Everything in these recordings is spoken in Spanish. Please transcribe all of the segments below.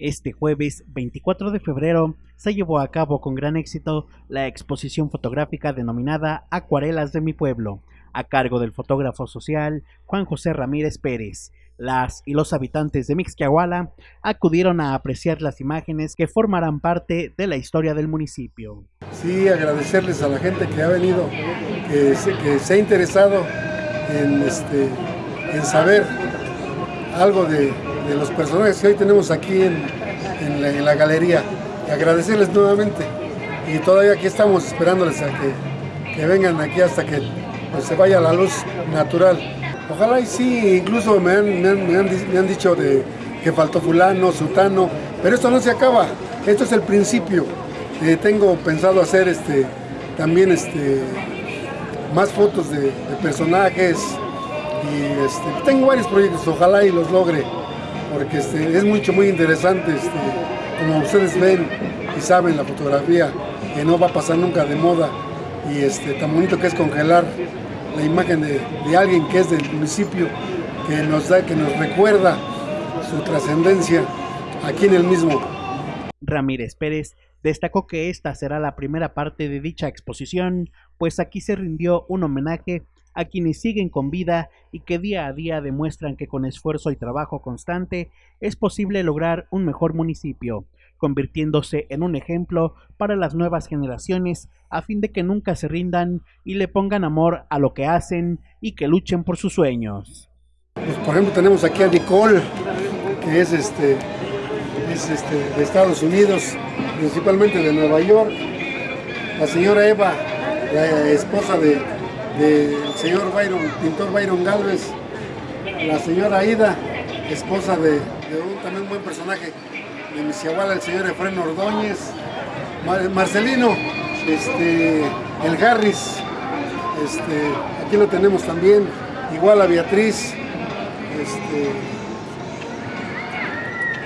Este jueves 24 de febrero se llevó a cabo con gran éxito la exposición fotográfica denominada Acuarelas de mi pueblo, a cargo del fotógrafo social Juan José Ramírez Pérez. Las y los habitantes de Mixquiahuala acudieron a apreciar las imágenes que formarán parte de la historia del municipio. Sí, agradecerles a la gente que ha venido, que se, que se ha interesado en, este, en saber algo de, de los personajes que hoy tenemos aquí en, en, la, galería. Agradecerles nuevamente y todavía aquí estamos esperándoles a que, que vengan aquí hasta que pues, se vaya la luz natural. Ojalá y sí, incluso me han, me han, me han, dicho de que faltó fulano, sutano, pero esto no se acaba, esto es el principio. Eh, tengo pensado hacer este, también este, más fotos de, de personajes y este, tengo varios proyectos, ojalá y los logre porque este, es mucho, muy interesante, este, como ustedes ven y saben la fotografía, que no va a pasar nunca de moda, y este, tan bonito que es congelar la imagen de, de alguien que es del municipio, que nos, da, que nos recuerda su trascendencia aquí en el mismo. Ramírez Pérez destacó que esta será la primera parte de dicha exposición, pues aquí se rindió un homenaje a quienes siguen con vida y que día a día demuestran que con esfuerzo y trabajo constante es posible lograr un mejor municipio, convirtiéndose en un ejemplo para las nuevas generaciones a fin de que nunca se rindan y le pongan amor a lo que hacen y que luchen por sus sueños. Pues por ejemplo tenemos aquí a Nicole, que es, este, es este, de Estados Unidos, principalmente de Nueva York, la señora Eva, la esposa de del señor Byron, pintor Byron Galvez, la señora Aida, esposa de, de un también buen personaje de Misiahuala, el señor Efren Ordóñez, Mar, Marcelino, este, el Harris, este, aquí lo tenemos también, igual a Beatriz, este,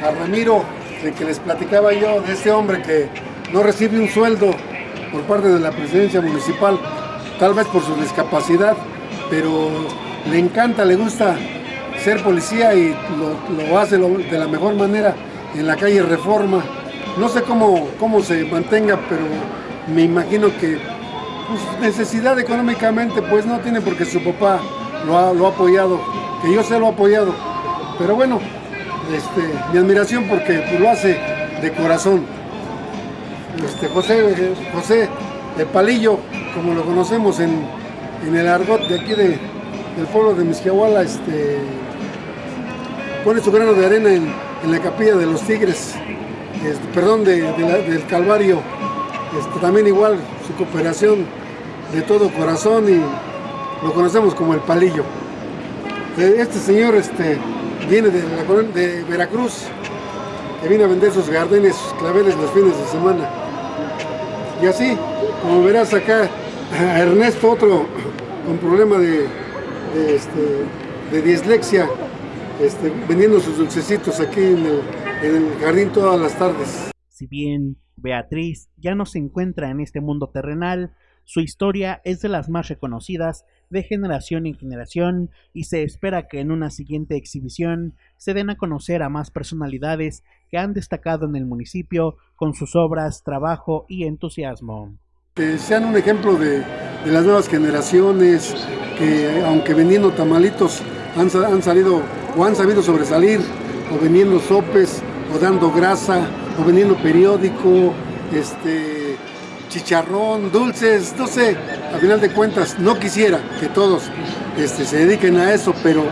a Ramiro, de que les platicaba yo de este hombre que no recibe un sueldo por parte de la presidencia municipal, tal vez por su discapacidad, pero le encanta, le gusta ser policía y lo, hace de la mejor manera en la calle Reforma. No sé cómo, cómo se mantenga, pero me imagino que pues, necesidad económicamente pues no tiene porque su papá lo ha, lo ha apoyado, que yo se lo he apoyado. Pero bueno, este, mi admiración porque lo hace de corazón. Este, José, José el Palillo, como lo conocemos en, en el argot de aquí de, del pueblo de Mixquiahuala, este, pone su grano de arena en, la capilla de los Tigres, este, perdón, de, del Calvario, este, también igual su cooperación de todo corazón y lo conocemos como el Palillo. Este señor este, viene de, de Veracruz, que viene a vender sus gardenes, sus claveles los fines de semana. Y así, como verás acá, a Ernesto, otro con problema de, de, este, dislexia, este, vendiendo sus dulcecitos aquí en el jardín todas las tardes. Si bien Beatriz ya no se encuentra en este mundo terrenal, su historia es de las más reconocidas de generación en generación y se espera que en una siguiente exhibición se den a conocer a más personalidades que han destacado en el municipio con sus obras, trabajo y entusiasmo. Sean un ejemplo de, de las nuevas generaciones, que aunque vendiendo tamalitos han, han, salido o han sabido sobresalir, o vendiendo sopes, o dando grasa, o vendiendo periódico, este, chicharrón, dulces, no sé, a final de cuentas no quisiera que todos este, se dediquen a eso, pero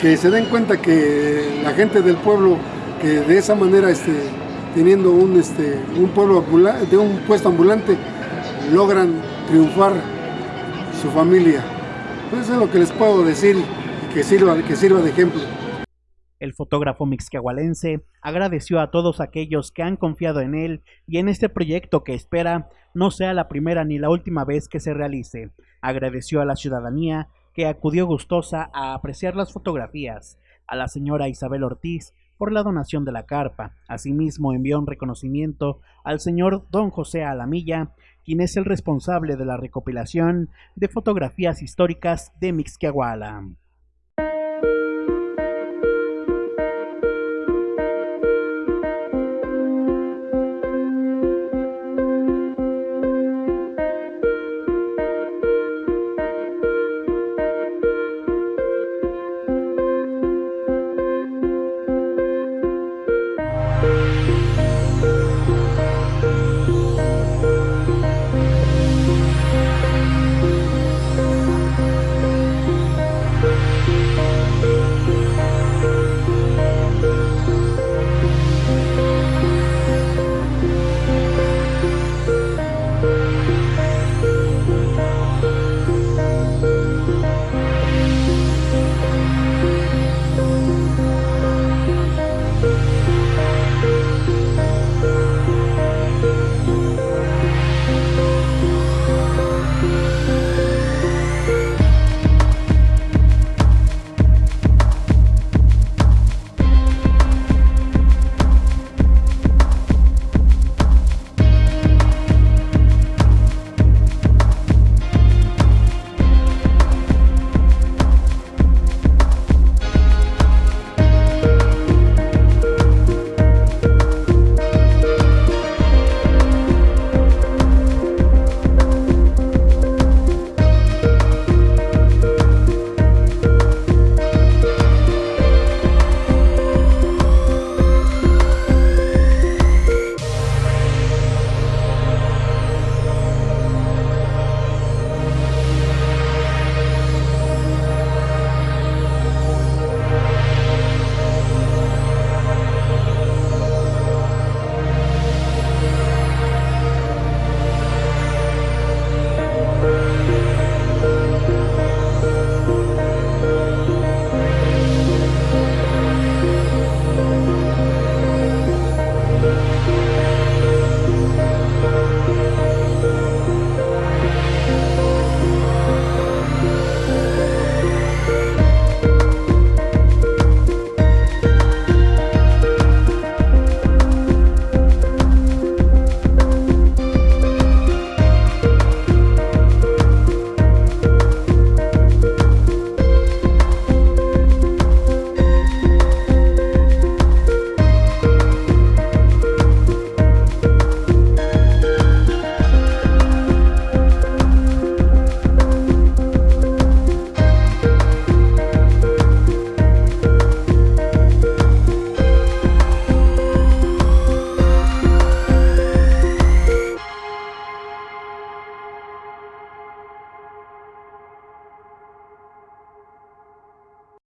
que se den cuenta que la gente del pueblo, que de esa manera, este, teniendo un, este, un pueblo ambulante, de un puesto ambulante, logran triunfar su familia. Pues eso es lo que les puedo decir que sirva, que sirva de ejemplo. El fotógrafo mixquiahualense agradeció a todos aquellos que han confiado en él y en este proyecto que espera no sea la primera ni la última vez que se realice. Agradeció a la ciudadanía que acudió gustosa a apreciar las fotografías, a la señora Isabel Ortiz por la donación de la carpa. Asimismo envió un reconocimiento al señor don José Alamilla, quien es el responsable de la recopilación de fotografías históricas de Mixquiahuala.